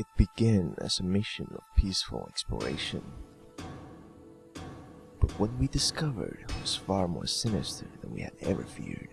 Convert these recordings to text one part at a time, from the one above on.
It began as a mission of peaceful exploration. But what we discovered was far more sinister than we had ever feared.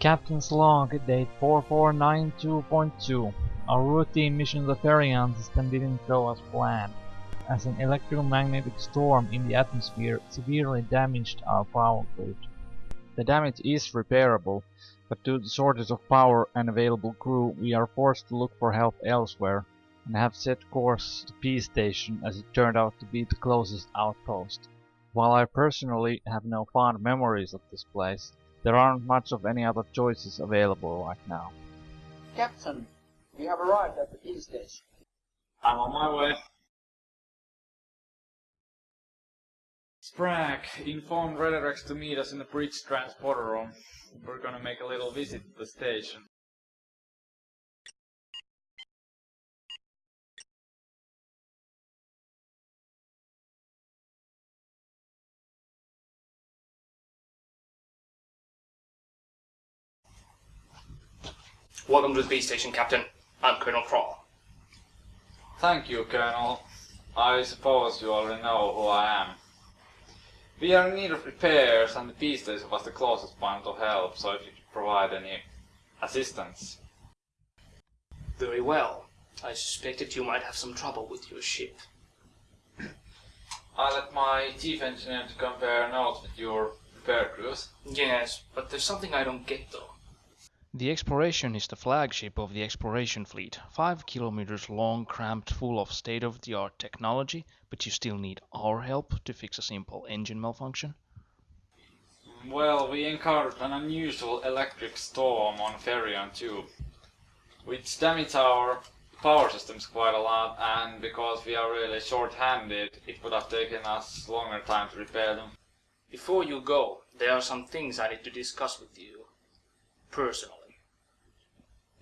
Captain's log, date 4492.2. Our routine mission to Therian system didn't go as planned, as an electromagnetic storm in the atmosphere severely damaged our power grid. The damage is repairable, but due to the shortage of power and available crew, we are forced to look for help elsewhere, and have set course to P Station as it turned out to be the closest outpost. While I personally have no fond memories of this place, there aren't much of any other choices available right now. Captain, we have arrived at the peace station. I'm on my way. Sprague informed Redirex to meet us in the bridge transporter room. We're gonna make a little visit to the station. Welcome to the base station, Captain. I'm Colonel Crawl. Thank you, Colonel. I suppose you already know who I am. We are in need of repairs and the peace station was the closest point of help, so if you could provide any assistance. Very well. I suspected you might have some trouble with your ship. I let my chief engineer to compare notes with your repair crews. Yes, but there's something I don't get though. The Exploration is the flagship of the Exploration fleet, 5 kilometers long, cramped, full of state-of-the-art technology, but you still need our help to fix a simple engine malfunction. Well, we encountered an unusual electric storm on Ferion 2, which damaged our power systems quite a lot, and because we are really short-handed, it would have taken us longer time to repair them. Before you go, there are some things I need to discuss with you. Personally.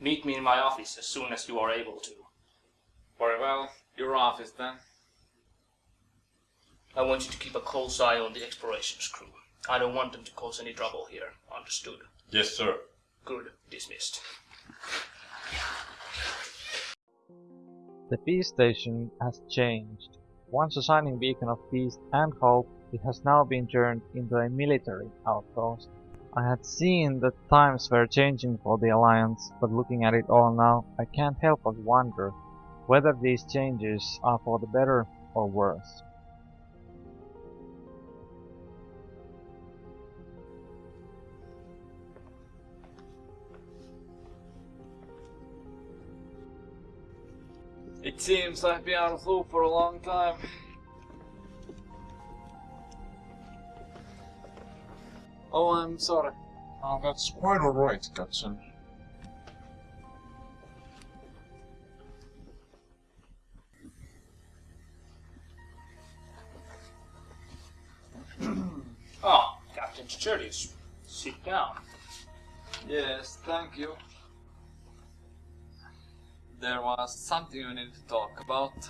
Meet me in my office as soon as you are able to. Very well, your office then. I want you to keep a close eye on the explorations crew. I don't want them to cause any trouble here. Understood? Yes, sir. Good. Dismissed. The peace station has changed. Once a shining beacon of peace and hope, it has now been turned into a military outpost. I had seen that times were changing for the Alliance, but looking at it all now, I can't help but wonder whether these changes are for the better or worse. It seems I've been out of loop for a long time. Oh, I'm sorry. Oh, that's quite alright, Captain. Ah, Captain Sturdius. Sit down. Yes, thank you. There was something we needed to talk about.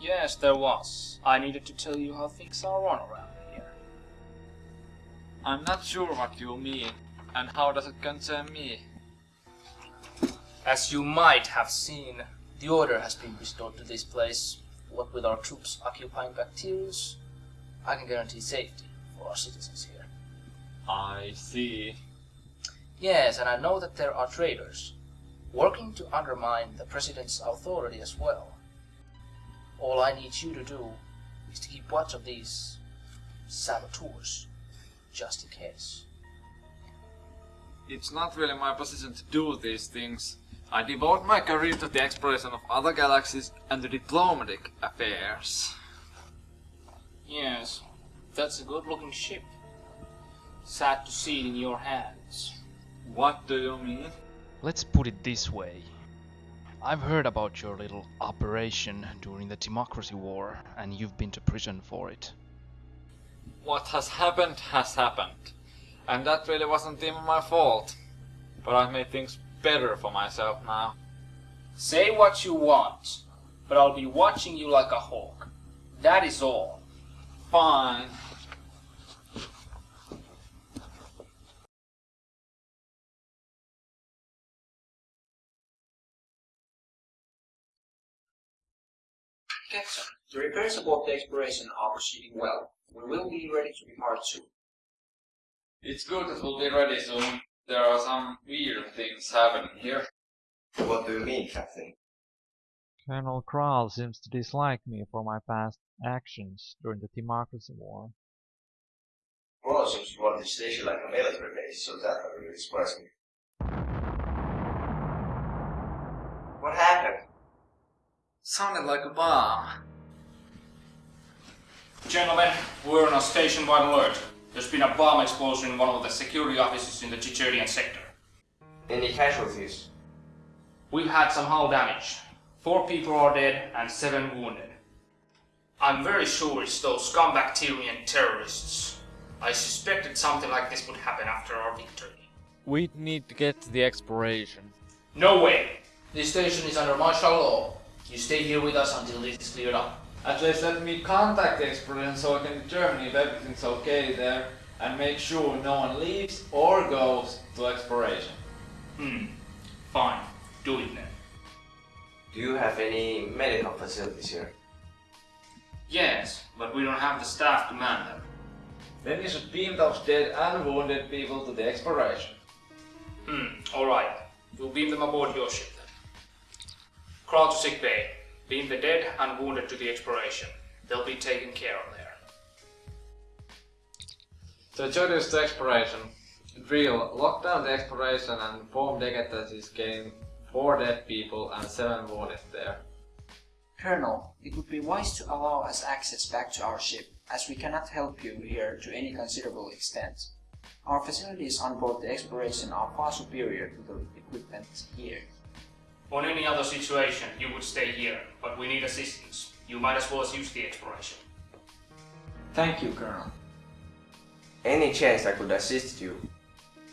Yes, there was. I needed to tell you how things are on around. I'm not sure what you mean, and how does it concern me? As you might have seen, the order has been restored to this place, what with our troops occupying Bacterius, I can guarantee safety for our citizens here. I see. Yes, and I know that there are traitors working to undermine the president's authority as well. All I need you to do is to keep watch of these saboteurs, just in case. It's not really my position to do these things. I devote my career to the exploration of other galaxies and to diplomatic affairs. Yes, that's a good looking ship. Sad to see it in your hands. What do you mean? Let's put it this way. I've heard about your little operation during the Democracy War, and you've been to prison for it. What has happened has happened. And that really wasn't even my fault. But I've made things better for myself now. Say what you want, but I'll be watching you like a hawk. That is all. Fine. Captain, the repairs aboard the exploration are proceeding well. We will be ready to depart soon. It's good that we'll be ready soon. There are some weird things happening here. What do you mean, Captain? Colonel Kral seems to dislike me for my past actions during the Democracy War. Well, seems to want to station like a military base, so that really surprised me. What happened? Sounded like a bomb. Gentlemen, we're on a station-wide alert. There's been a bomb explosion in one of the security offices in the Chicherian sector. Any casualties? We've had some hull damage. Four people are dead and seven wounded. I'm very sure it's those scumbacterian terrorists. I suspected something like this would happen after our victory. We need to get to the exploration. No way! This station is under martial law. You stay here with us until this is cleared up. At least let me contact the exploration so I can determine if everything's okay there and make sure no one leaves or goes to exploration. Hmm. Fine. Do it then. Do you have any medical facilities here? Yes, but we don't have the staff to man them. Then you should beam those dead and wounded people to the exploration. Hmm, alright. We'll beam them aboard your ship then. Crawl to sick bay. Beam the dead and wounded to the exploration. They'll be taken care of there. So introduce the exploration. Drill, lock down the exploration and inform Deget that is getting 4 dead people and 7 wounded there. Colonel, it would be wise to allow us access back to our ship, as we cannot help you here to any considerable extent. Our facilities on board the exploration are far superior to the equipment here. On any other situation, you would stay here, but we need assistance. You might as well use the exploration. Thank you, Colonel. Any chance I could assist you?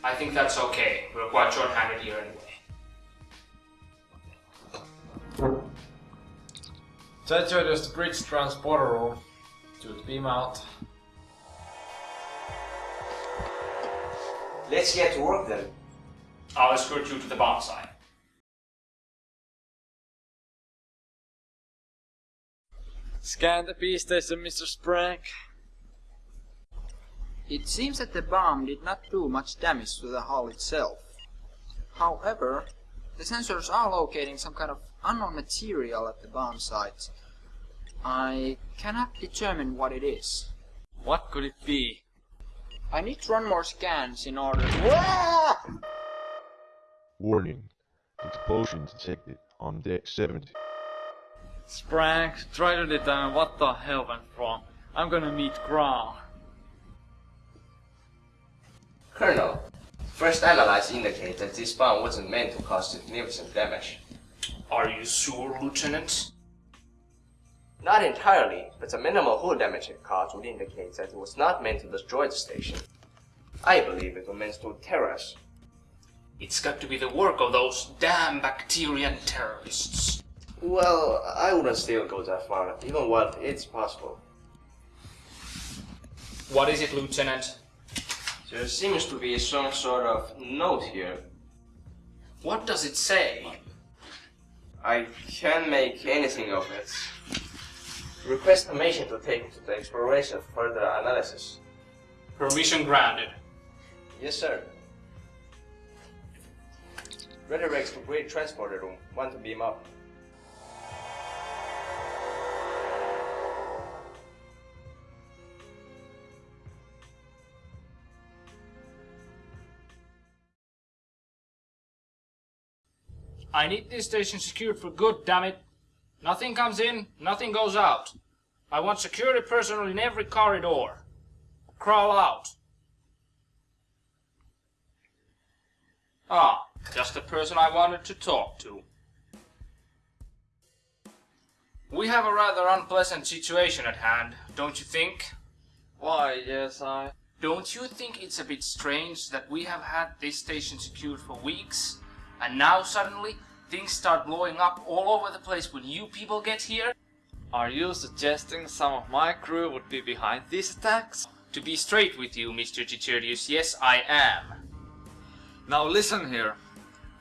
I think that's okay. We're quite short-handed here anyway. So introduce the bridge transporter room. Should beam out. Let's get to work then. I'll escort you to the bomb site. Scan the P station, Mr. Sprank. It seems that the bomb did not do much damage to the hull itself. However, the sensors are locating some kind of unknown material at the bomb site. I cannot determine what it is. What could it be? I need to run more scans in order Warning. Explosion detected on deck 70. Sprank, try to determine what the hell went wrong. I'm gonna meet Grau. Colonel, first analysis indicate that this bomb wasn't meant to cause significant damage. Are you sure, Lieutenant? Not entirely, but the minimal hull damage it caused would indicate that it was not meant to destroy the station. I believe it was meant to terror us. It's got to be the work of those damn Bacterian terrorists. Well, I wouldn't still go that far, even while it's possible. What is it, Lieutenant? There seems to be some sort of note here. What does it say? I can't make anything of it. Request permission to take it to the exploration for further analysis. Permission granted. Yes, sir. Redirects to Great Transporter Room. Want to beam up. I need this station secured for good, damn it. Nothing comes in, nothing goes out. I want security personnel in every corridor. Crawl out. Ah, just the person I wanted to talk to. We have a rather unpleasant situation at hand, don't you think? Why, yes, I... Don't you think it's a bit strange that we have had this station secured for weeks, and now suddenly things start blowing up all over the place when you people get here? Are you suggesting some of my crew would be behind these attacks? To be straight with you, Mr. Chicherius, yes I am. Now listen here.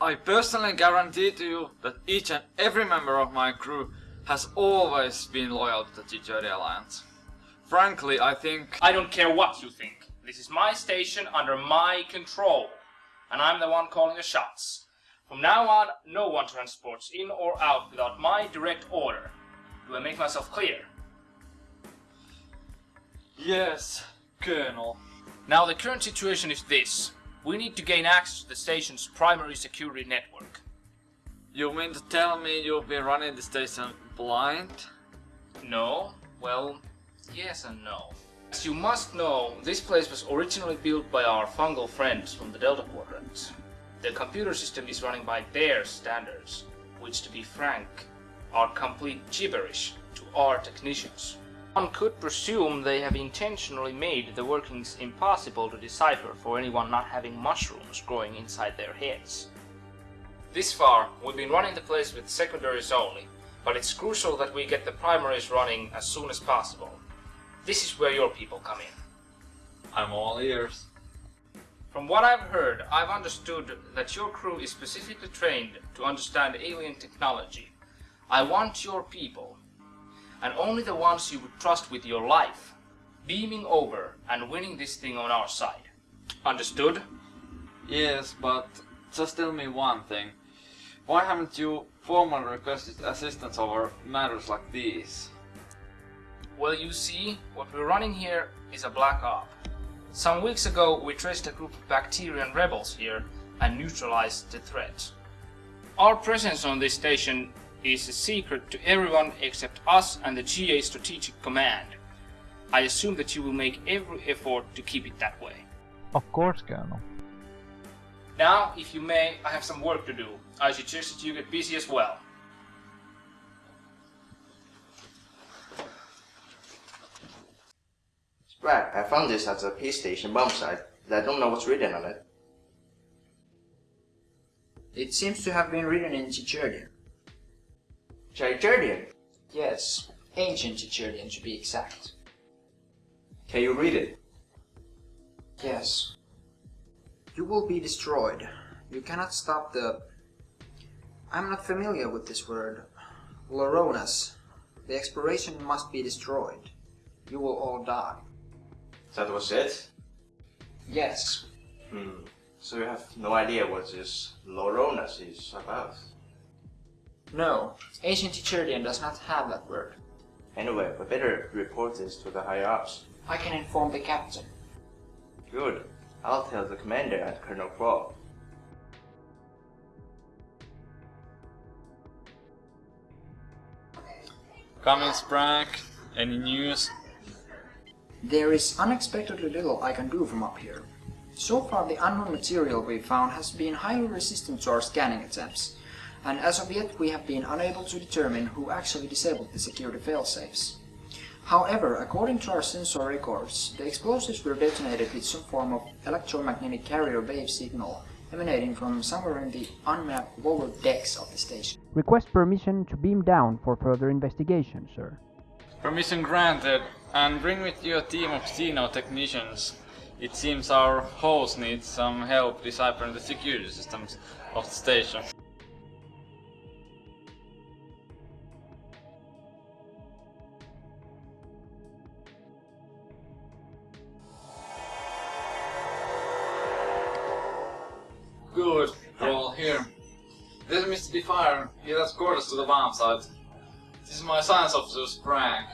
I personally guarantee to you that each and every member of my crew has always been loyal to the Chicheri Alliance. Frankly, I think... I don't care what you think. This is my station under my control, and I'm the one calling the shots. From now on, no one transports in or out without my direct order. Do I make myself clear? Yes, Colonel. Now the current situation is this. We need to gain access to the station's primary security network. You mean to tell me you've been running the station blind? No? Well, yes and no. As you must know, this place was originally built by our fungal friends from the Delta Quadrant. The computer system is running by their standards, which to be frank, are complete gibberish to our technicians. One could presume they have intentionally made the workings impossible to decipher for anyone not having mushrooms growing inside their heads. This far, we've been running the place with secondaries only, but it's crucial that we get the primaries running as soon as possible. This is where your people come in. I'm all ears. From what I've heard, I've understood that your crew is specifically trained to understand alien technology. I want your people, and only the ones you would trust with your life, beaming over and winning this thing on our side. Understood? Yes, but just tell me one thing. Why haven't you formally requested assistance over matters like these? Well, you see, what we're running here is a black op. Some weeks ago, we traced a group of Bacterian rebels here and neutralized the threat. Our presence on this station is a secret to everyone except us and the GA Strategic Command. I assume that you will make every effort to keep it that way. Of course, Colonel. Now, if you may, I have some work to do. I suggest that you get busy as well. Sprague, I found this at the peace station bomb site, but I don't know what's written on it. It seems to have been written in Chicherdian. Chicherdian, Yes, ancient Chicherdian to be exact. can you read it? Yes. You will be destroyed. You cannot stop the... I'm not familiar with this word. Loronas. The exploration must be destroyed. You will all die. That was it? Yes. Hmm. So you have no idea what this Loronas is about? No, ancient Chicherdian does not have that word. Anyway, we better report this to the higher ups. I can inform the captain. Good. I'll tell the commander and Colonel Crow. Coming, Sprague. Any news? There is unexpectedly little I can do from up here. So far the unknown material we found has been highly resistant to our scanning attempts, and as of yet we have been unable to determine who actually disabled the security failsafes. However, according to our sensor records, the explosives were detonated with some form of electromagnetic carrier wave signal emanating from somewhere in the unmapped lower decks of the station. Request permission to beam down for further investigation, sir. Permission granted, and bring with you a team of Xeno technicians. It seems our host needs some help deciphering the security systems of the station. Good, we're all here. This is Mr. fire. he has escorted us to the bomb site. This is my science officer, Frank.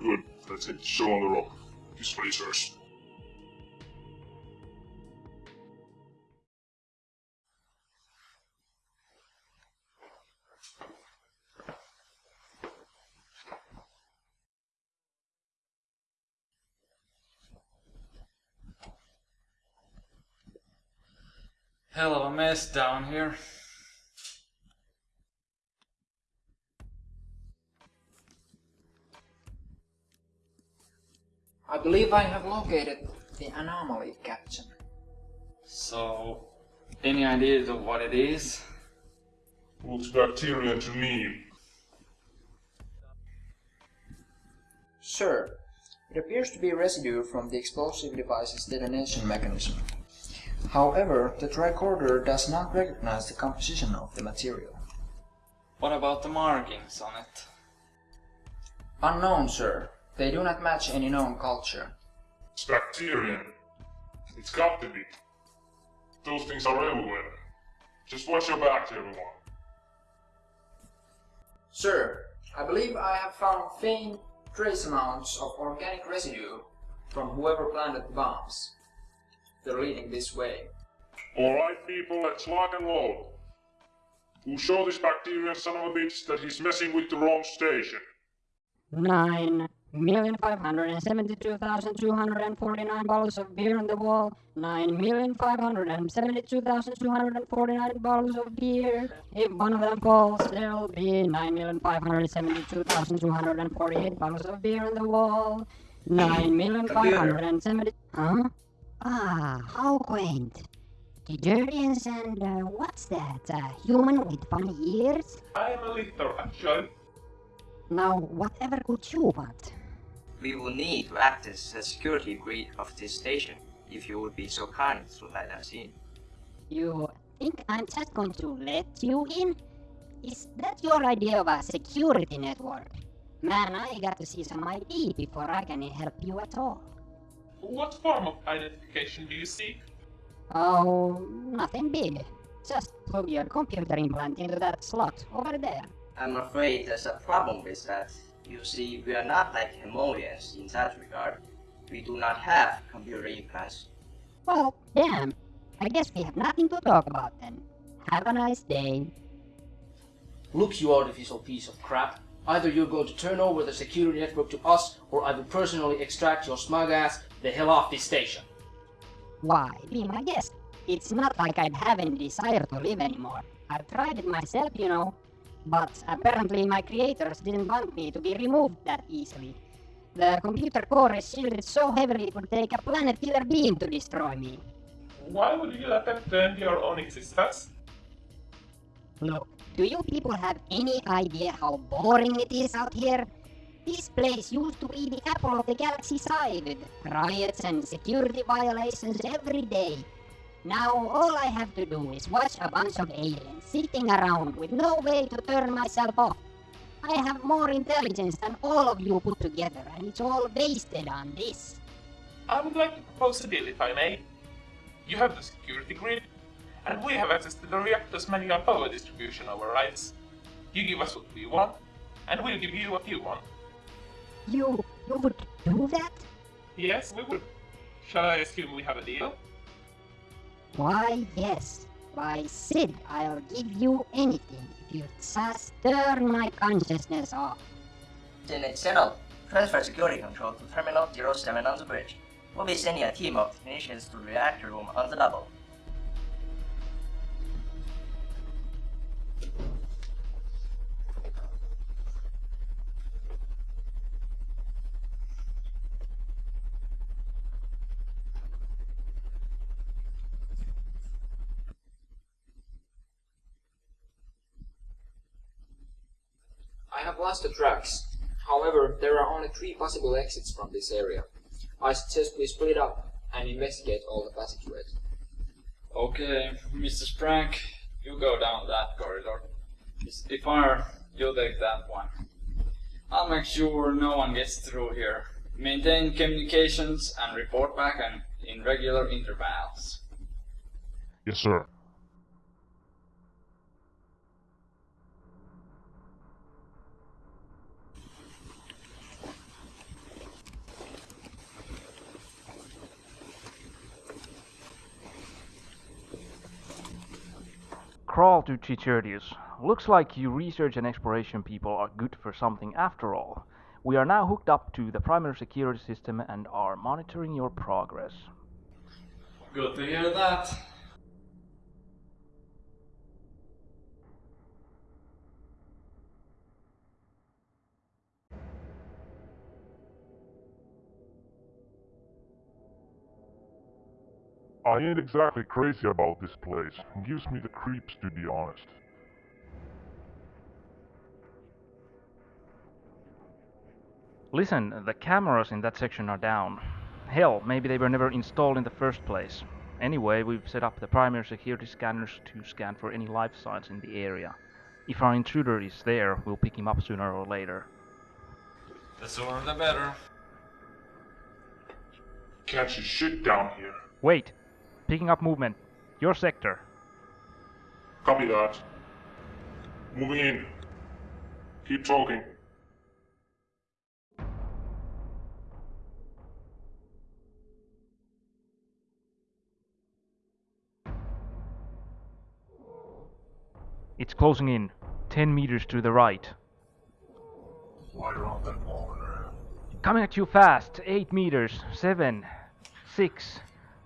Good. Let's hit the show on the rock. These racers. Hell of a mess down here. I believe I have located the anomaly, Captain. So, any ideas of what it is? Looks bacteria to me. Sir, it appears to be residue from the explosive device's detonation mechanism. However, the tricorder does not recognize the composition of the material. What about the markings on it? Unknown, sir. They do not match any known culture. It's bacterium. It's got to be. Those things are everywhere. Just watch your back, everyone. Sir, I believe I have found faint trace amounts of organic residue from whoever planted the bombs. They're leading this way. Alright, people, let's lock and load. Who show this bacterian son of a bitch that he's messing with the wrong station? Nine million five hundred and seventy-two thousand two hundred and forty-nine bottles of beer on the wall. Nine million five hundred and seventy-two thousand two hundred and forty-nine bottles of beer. If one of them falls, there'll be nine million five hundred seventy-two thousand two hundred and forty-eight bottles of beer on the wall. Nine million five hundred and seventy. Huh? Ah, how quaint. Detergents and uh, what's that? A human with funny ears? I am a litter, actually. Now, whatever could you want? We will need to access the security grid of this station, if you would be so kind to let us in. You think I'm just going to let you in? Is that your idea of a security network? Man, I got to see some ID before I can help you at all. What form of identification do you seek? Oh, nothing big. Just plug your computer implant into that slot over there. I'm afraid there's a problem with that. You see, we are not like Hemolians in that regard. We do not have computer implants. Well, damn. I guess we have nothing to talk about then. Have a nice day. Look, you artificial piece of crap. Either you're going to turn over the security network to us, or I will personally extract your smug ass the hell off this station. Why, be my guest. It's not like I'd have any desire to live anymore. I've tried it myself, you know. But apparently my creators didn't want me to be removed that easily. The computer core is shielded so heavily it would take a planet killer beam to destroy me. Why would you attempt to end your own existence? Look, do you people have any idea how boring it is out here? This place used to be the apple of the galaxy side, with riots and security violations every day. Now all I have to do is watch a bunch of aliens sitting around with no way to turn myself off. I have more intelligence than all of you put together, and it's all wasted on this. I would like to propose a deal if I may. You have the security grid, and we have access to the reactor's manual power distribution overrides. You give us what we want, and we'll give you what you want. You... you would do that? Yes, we would. Shall I assume we have a deal? Why, yes. Why, Sid, I'll give you anything if you just turn my consciousness off. Then it's settled. Transfer security control to Terminal 07 on the bridge. We'll be sending a team of technicians to the reactor room on the double. I have lost the tracks. However, there are only three possible exits from this area. I suggest we split up and investigate all the passageways. Okay, Mr. Sprank, you go down that corridor. Mr. Defire, you take that one. I'll make sure no one gets through here. Maintain communications and report back and in regular intervals. Yes, sir. Crawl to Chichurdius. Looks like you research and exploration people are good for something after all. We are now hooked up to the primary security system and are monitoring your progress. Good to hear that. I ain't exactly crazy about this place. Gives me the creeps to be honest. Listen, the cameras in that section are down. Hell, maybe they were never installed in the first place. Anyway, we've set up the primary security scanners to scan for any life signs in the area. If our intruder is there, we'll pick him up sooner or later. The sooner the better. Can't you shit down here? Wait! Picking up movement. Your sector. Copy that. Moving in. Keep talking. It's closing in. 10 meters to the right. Right around that corner. Coming at you fast. 8 meters. 7. 6.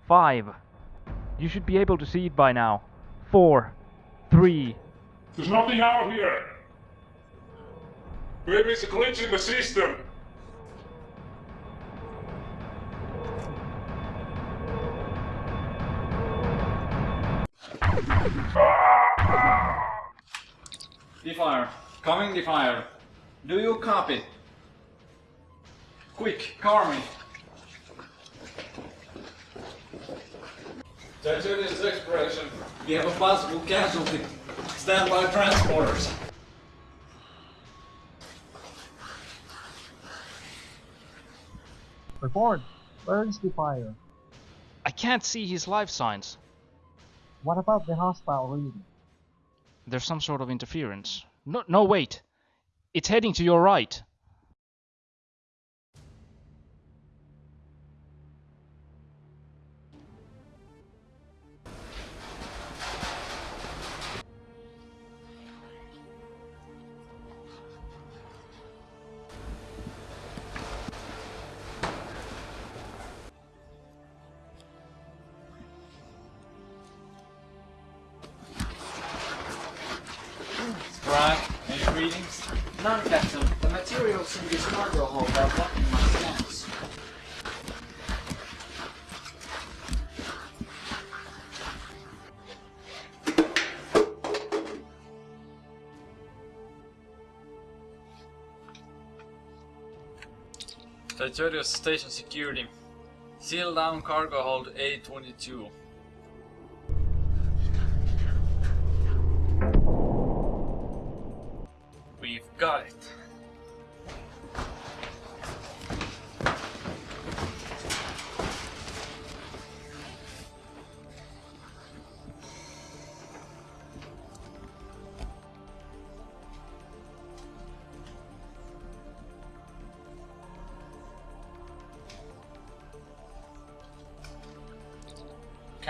5. You should be able to see it by now. 4. 3. There's nothing out here! Maybe it's a glitch in the system! Defire. Coming Defire. Do you copy? Quick, car me. Titanium's expiration. We have a possible casualty. Stand by transporters. Report. Where is the fire? I can't see his life signs. What about the hostile reading? There's some sort of interference. No, no, wait. It's heading to your right. None, Captain. The materials in this cargo hold are blocking my scans. Titanium station security. Seal down cargo hold A22.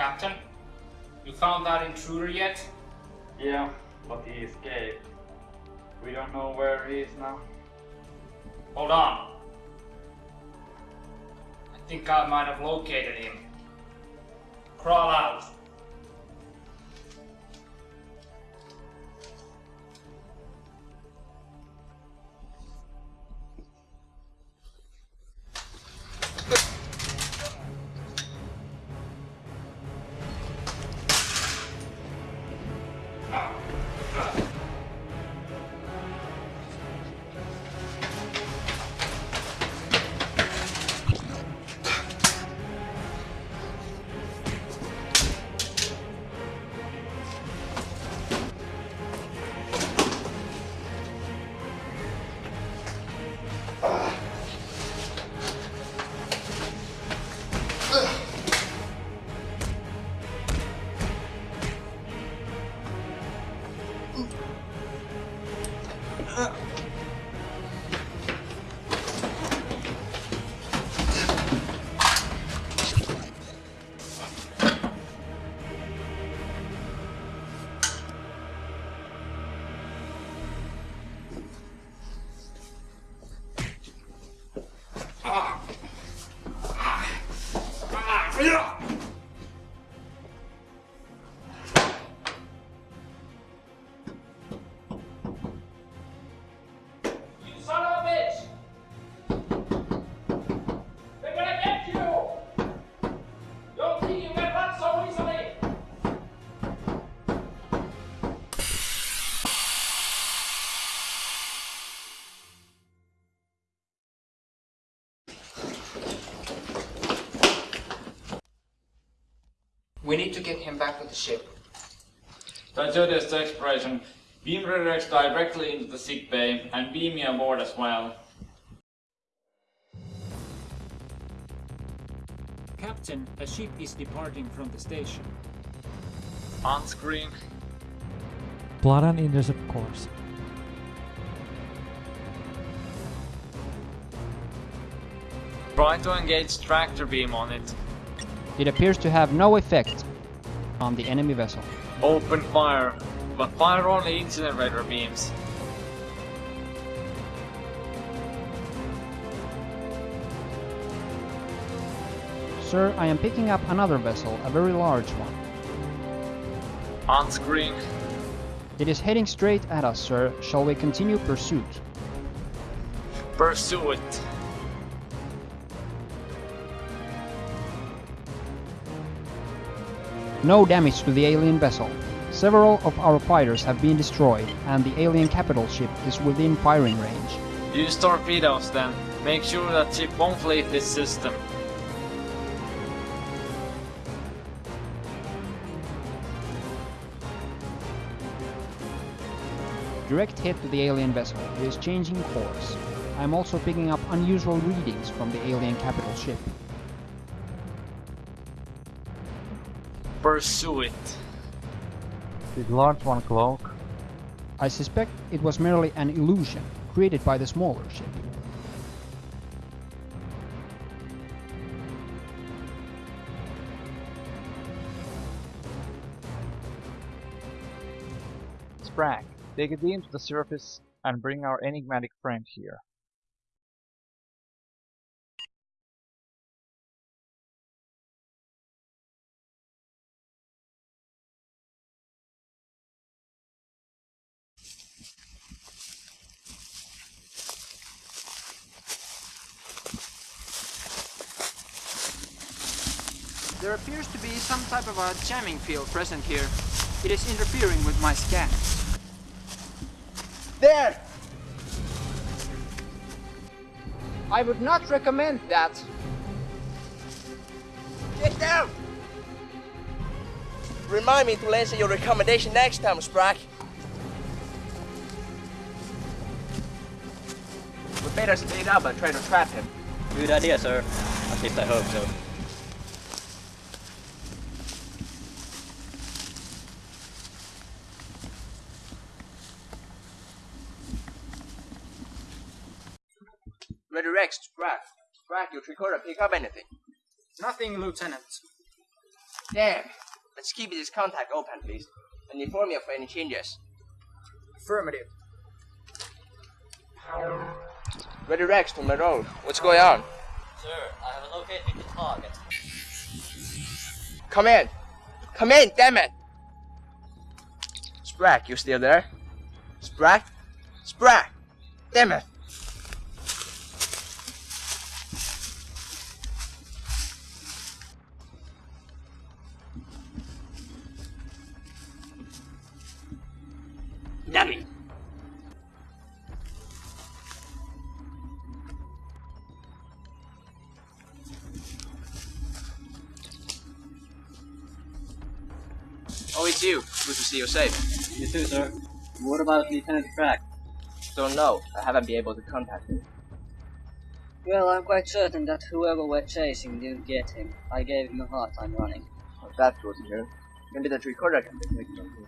Captain, you found that intruder yet? Yeah, but he escaped. We don't know where he is now. Hold on. I think I might have located him. Crawl out. Uh. We need to get him back to the ship. Digest the exploration. Beam redirects directly into the sick bay and beam me aboard as well. Captain, a ship is departing from the station. On screen. Plot an intercept course. Try to engage tractor beam on it. It appears to have no effect on the enemy vessel. Open fire, but fire only incinerator beams. Sir, I am picking up another vessel, a very large one. On screen. It is heading straight at us, sir. Shall we continue pursuit? Pursue it. No damage to the alien vessel. Several of our fighters have been destroyed, and the alien capital ship is within firing range. Use torpedoes then. Make sure that ship won't leave this system. Direct hit to the alien vessel. It is changing course. I am also picking up unusual readings from the alien capital ship. Pursue it. Did large one cloak? I suspect it was merely an illusion created by the smaller ship. Sprag, take a beam to the surface and bring our enigmatic friend here. There appears to be some type of a jamming field present here. It is interfering with my scans. There! I would not recommend that. Get down! Remind me to listen your recommendation next time, Sprack. We better speed up and try to trap him. Good idea, sir. At least I hope so. Redirect, Sprack. Sprack, your recorder pick up anything. Nothing, Lieutenant. Damn. Let's keep this contact open, please. And inform me of any changes. Affirmative. Redirect to Marone. What's going on? Sir, I have located the target. Come in! Come in, damn it! Sprack, you still there? Sprack? Sprack! Damn it! See you safe. You too, sir. What about Lieutenant Crack? Don't know. I haven't been able to contact him. Well, I'm quite certain that whoever we're chasing didn't get him. I gave him a hard time running. Oh, that's good to hear. Maybe that recorder can be taken on here.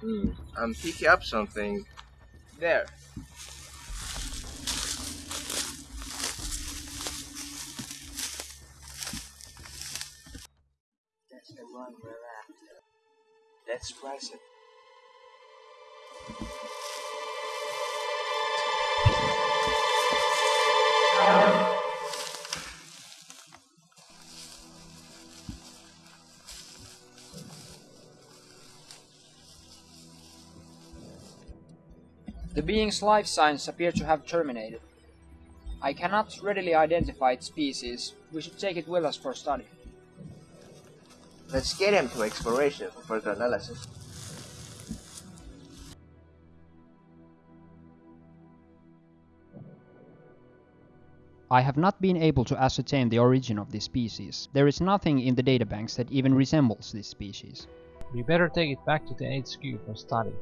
Hmm. I'm picking up something. There. That's the one we're after. Let's. The being's life signs appear to have terminated. I cannot readily identify its species. We should take it with us for study. Let's get him to exploration for further analysis. I have not been able to ascertain the origin of this species. There is nothing in the databanks that even resembles this species. We better take it back to the HQ for study.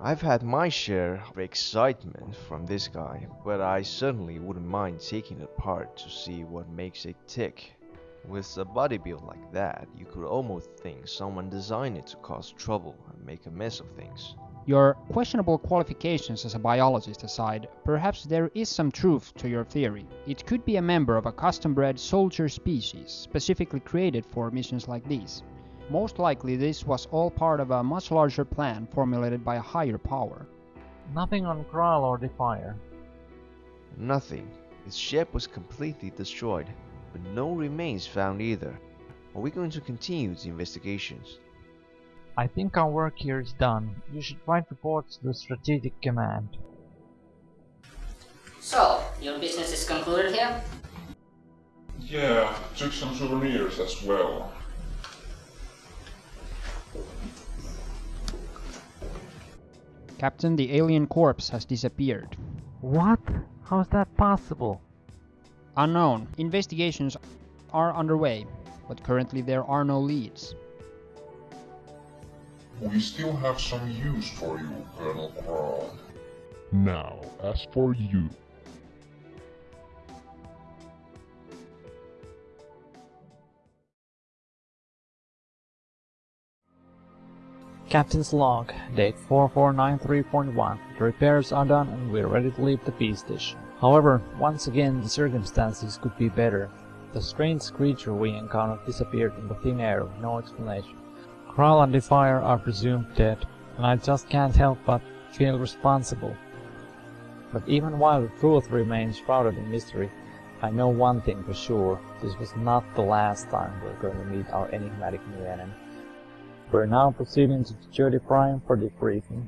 I've had my share of excitement from this guy, but I certainly wouldn't mind taking it apart to see what makes it tick. With a body build like that, you could almost think someone designed it to cause trouble and make a mess of things. Your questionable qualifications as a biologist aside, perhaps there is some truth to your theory. It could be a member of a custom-bred soldier species, specifically created for missions like these. Most likely this was all part of a much larger plan formulated by a higher power. Nothing on Kral or Defier. Nothing. Its ship was completely destroyed, but no remains found either. Are we going to continue the investigations? I think our work here is done. You should write reports to the Strategic Command. So, your business is concluded here? Yeah, took some souvenirs as well. Captain, the alien corpse has disappeared. What? How is that possible? Unknown. Investigations are underway, but currently there are no leads. We still have some use for you, Colonel Kral. Now, as for you, Captain's log, date 4493.1. The repairs are done and we're ready to leave the peace station. However, once again the circumstances could be better. The strange creature we encountered disappeared into thin air with no explanation. Kral and Defier are presumed dead, and I just can't help but feel responsible. But even while the truth remains shrouded in mystery, I know one thing for sure, this was not the last time we're going to meet our enigmatic new enemy. We're now proceeding to Security Prime for debriefing.